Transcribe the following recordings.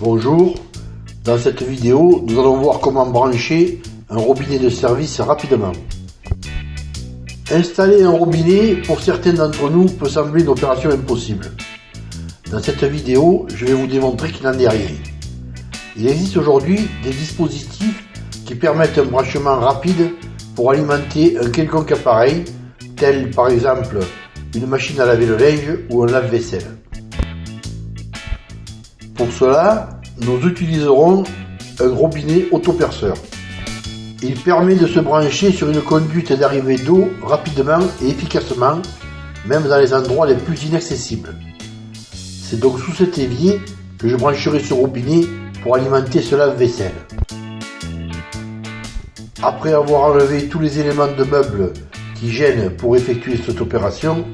Bonjour, dans cette vidéo nous allons voir comment brancher un robinet de service rapidement. Installer un robinet pour certains d'entre nous peut sembler une opération impossible. Dans cette vidéo je vais vous démontrer qu'il n'en est rien. Il existe aujourd'hui des dispositifs qui permettent un branchement rapide pour alimenter un quelconque appareil tel par exemple une machine à laver le linge ou un lave-vaisselle. Pour cela, nous utiliserons un robinet autoperceur. Il permet de se brancher sur une conduite d'arrivée d'eau rapidement et efficacement, même dans les endroits les plus inaccessibles. C'est donc sous cet évier que je brancherai ce robinet pour alimenter ce lave-vaisselle. Après avoir enlevé tous les éléments de meubles qui gênent pour effectuer cette opération,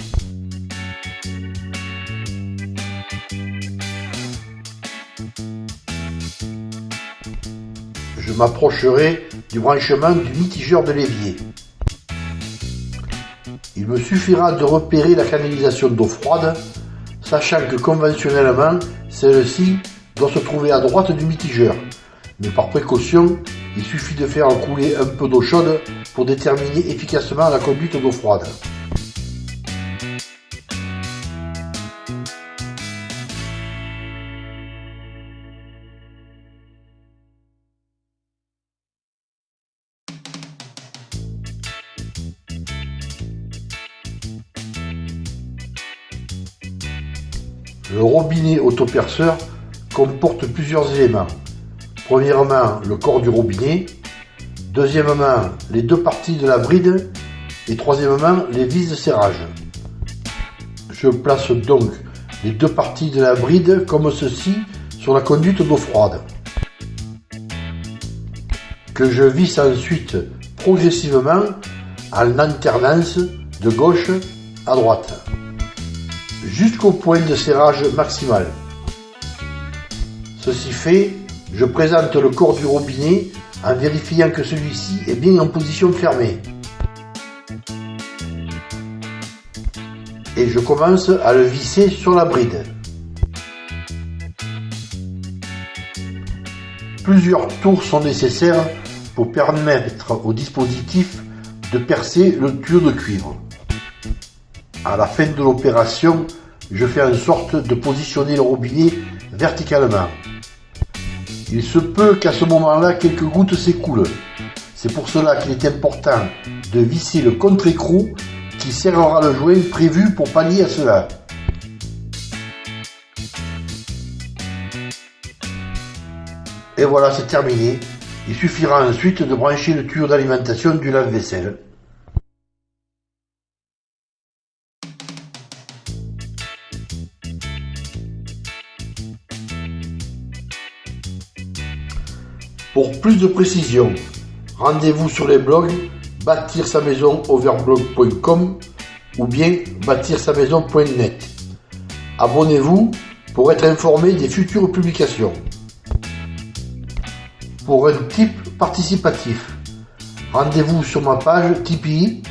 je m'approcherai du branchement du mitigeur de l'évier. Il me suffira de repérer la canalisation d'eau froide, sachant que conventionnellement, celle-ci doit se trouver à droite du mitigeur. Mais par précaution, il suffit de faire couler un peu d'eau chaude pour déterminer efficacement la conduite d'eau froide. Le robinet autoperceur comporte plusieurs éléments. Premièrement, le corps du robinet. Deuxièmement, les deux parties de la bride. Et troisièmement, les vis de serrage. Je place donc les deux parties de la bride comme ceci sur la conduite d'eau froide. Que je visse ensuite progressivement en alternance de gauche à droite jusqu'au point de serrage maximal. Ceci fait, je présente le corps du robinet en vérifiant que celui-ci est bien en position fermée. Et je commence à le visser sur la bride. Plusieurs tours sont nécessaires pour permettre au dispositif de percer le tuyau de cuivre. À la fin de l'opération, je fais en sorte de positionner le robinet verticalement. Il se peut qu'à ce moment-là, quelques gouttes s'écoulent. C'est pour cela qu'il est important de visser le contre-écrou qui serrera le joint prévu pour pallier à cela. Et voilà, c'est terminé. Il suffira ensuite de brancher le tuyau d'alimentation du lave-vaisselle. Pour plus de précision, rendez-vous sur les blogs bâtir sa maison overblog.com ou bien bâtir sa maison.net. Abonnez-vous pour être informé des futures publications. Pour un type participatif, rendez-vous sur ma page Tipeee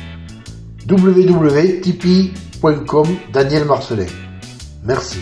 www.tipeee.com Daniel Marcelin. Merci.